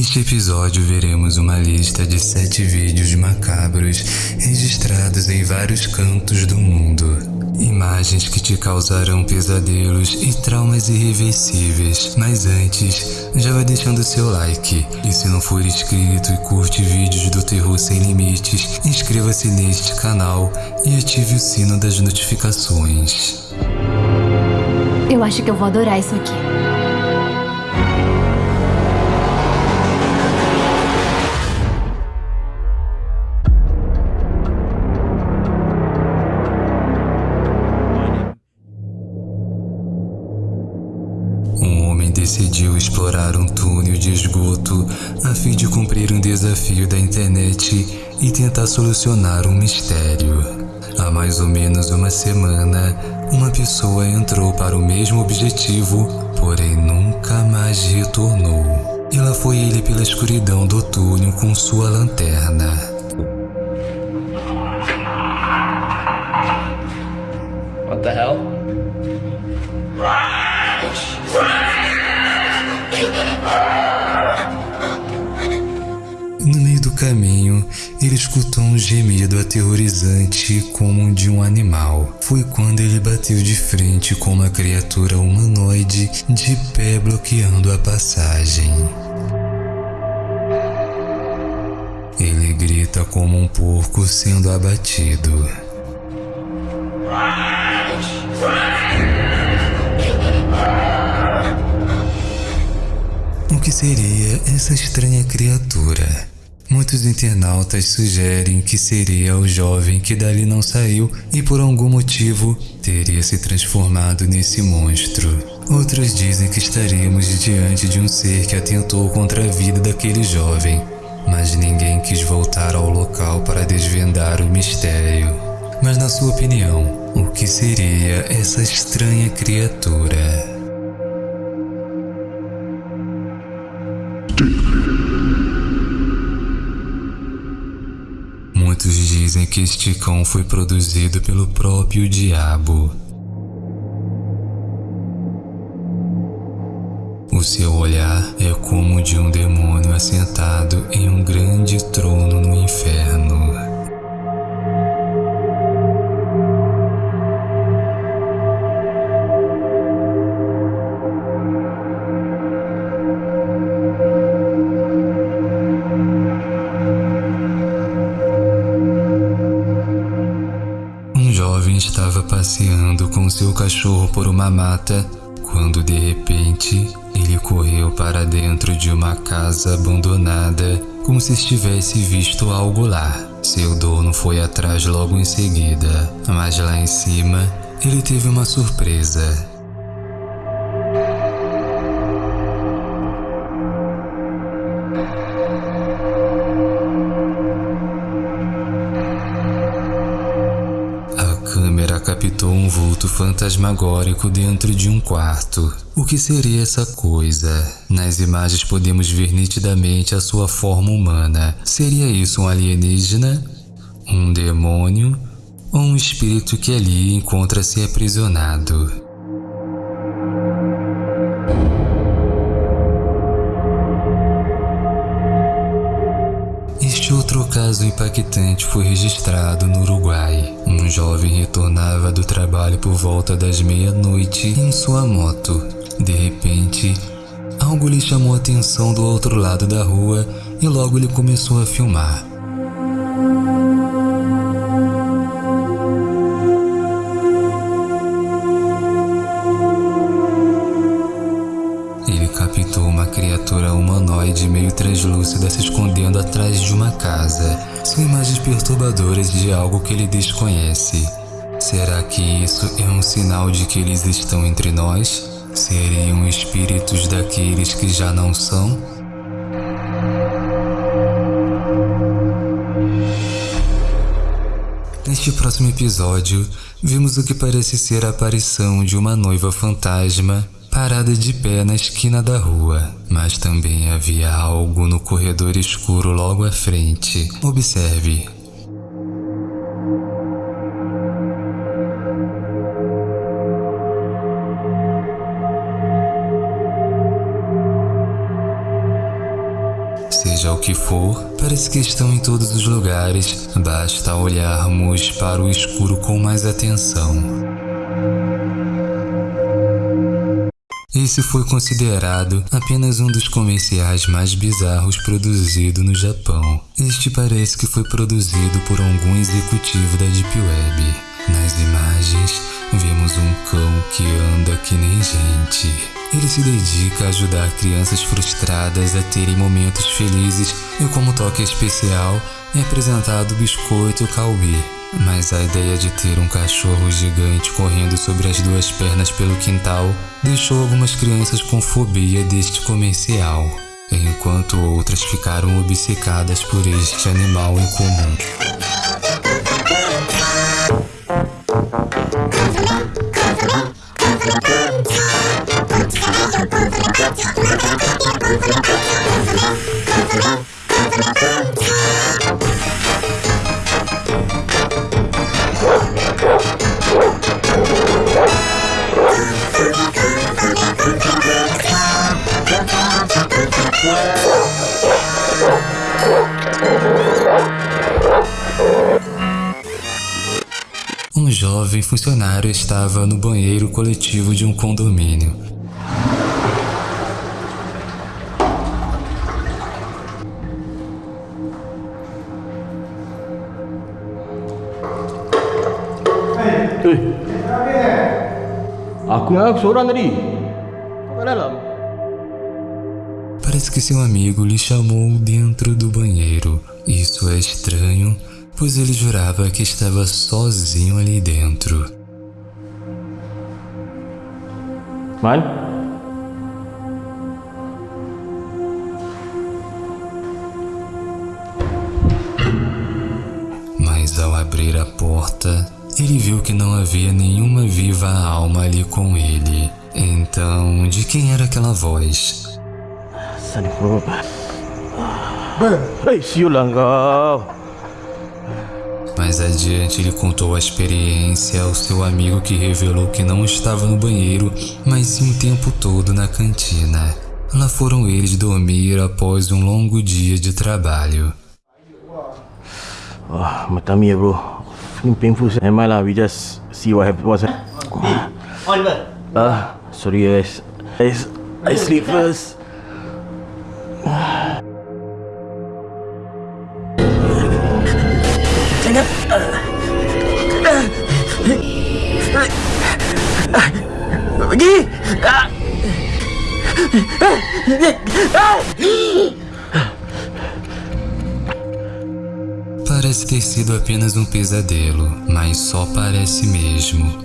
Neste episódio veremos uma lista de sete vídeos macabros registrados em vários cantos do mundo. Imagens que te causarão pesadelos e traumas irreversíveis. Mas antes, já vai deixando seu like. E se não for inscrito e curte vídeos do terror sem limites, inscreva-se neste canal e ative o sino das notificações. Eu acho que eu vou adorar isso aqui. Decidiu explorar um túnel de esgoto a fim de cumprir um desafio da internet e tentar solucionar um mistério. Há mais ou menos uma semana, uma pessoa entrou para o mesmo objetivo, porém nunca mais retornou. E lá foi ele pela escuridão do túnel com sua lanterna. What the hell? Caminho, ele escutou um gemido aterrorizante como o de um animal. Foi quando ele bateu de frente com uma criatura humanoide de pé bloqueando a passagem. Ele grita como um porco sendo abatido. O que seria essa estranha criatura? Muitos internautas sugerem que seria o jovem que dali não saiu e por algum motivo teria se transformado nesse monstro. Outros dizem que estaríamos diante de um ser que atentou contra a vida daquele jovem, mas ninguém quis voltar ao local para desvendar o mistério. Mas na sua opinião, o que seria essa estranha criatura? Dizem que este cão foi produzido pelo próprio diabo. O seu olhar é como o de um demônio assentado em um grande trono estava passeando com seu cachorro por uma mata quando de repente ele correu para dentro de uma casa abandonada como se estivesse visto algo lá. Seu dono foi atrás logo em seguida, mas lá em cima ele teve uma surpresa. Captou um vulto fantasmagórico dentro de um quarto. O que seria essa coisa? Nas imagens podemos ver nitidamente a sua forma humana. Seria isso um alienígena? Um demônio? Ou um espírito que ali encontra-se aprisionado? Outro caso impactante foi registrado no Uruguai. Um jovem retornava do trabalho por volta das meia-noite em sua moto. De repente, algo lhe chamou a atenção do outro lado da rua e logo ele começou a filmar. Criatura humanoide meio translúcida se escondendo atrás de uma casa. São imagens perturbadoras de algo que ele desconhece. Será que isso é um sinal de que eles estão entre nós? Seriam espíritos daqueles que já não são? Neste próximo episódio, vimos o que parece ser a aparição de uma noiva fantasma parada de pé na esquina da rua, mas também havia algo no corredor escuro logo à frente. Observe. Seja o que for, parece que estão em todos os lugares, basta olharmos para o escuro com mais atenção. Esse foi considerado apenas um dos comerciais mais bizarros produzido no Japão. Este parece que foi produzido por algum executivo da Deep Web. Nas imagens, vemos um cão que anda que nem gente. Ele se dedica a ajudar crianças frustradas a terem momentos felizes e como toque especial é apresentado o biscoito Calbi. Mas a ideia de ter um cachorro gigante correndo sobre as duas pernas pelo quintal deixou algumas crianças com fobia deste comercial, enquanto outras ficaram obcecadas por este animal incomum. Um jovem funcionário estava no banheiro coletivo de um condomínio. Eh. Aku yang seorang tadi. Kat dalam. Parece que seu amigo lhe chamou dentro do banheiro. Isso é estranho, pois ele jurava que estava sozinho ali dentro. Man? Mas ao abrir a porta, ele viu que não havia nenhuma viva alma ali com ele. Então, de quem era aquela voz? Siulah kau. Mais adiante, ele contou a experiência ao seu amigo que revelou que não estava no banheiro, mas sim o tempo todo na cantina. Lá foram eles dormir após um longo dia de trabalho. Wah, mata mi bro. Feeling painful. Never mind lah, we just see what happened. What's Oliver. Ah, sorry guys. Guys, I sleep first. Parece ter sido apenas um pesadelo, mas só parece mesmo.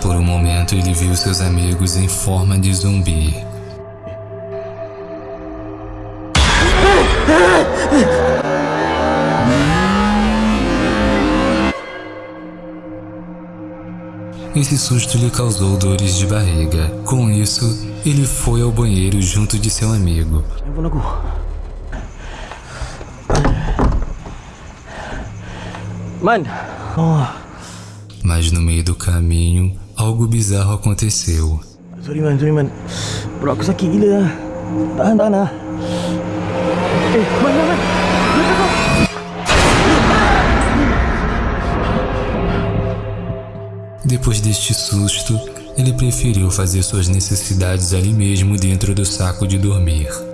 Por um momento, ele viu seus amigos em forma de zumbi. Esse susto lhe causou dores de barriga. Com isso, ele foi ao banheiro junto de seu amigo. Handphone aku. Man. Oh, Mas no meio do caminho, algo bizarro aconteceu. sorry man, sorry man. Bro, aku sakit gila lah. Tahan, tahan lah. Depois deste susto, ele preferiu fazer suas necessidades ali mesmo dentro do saco de dormir.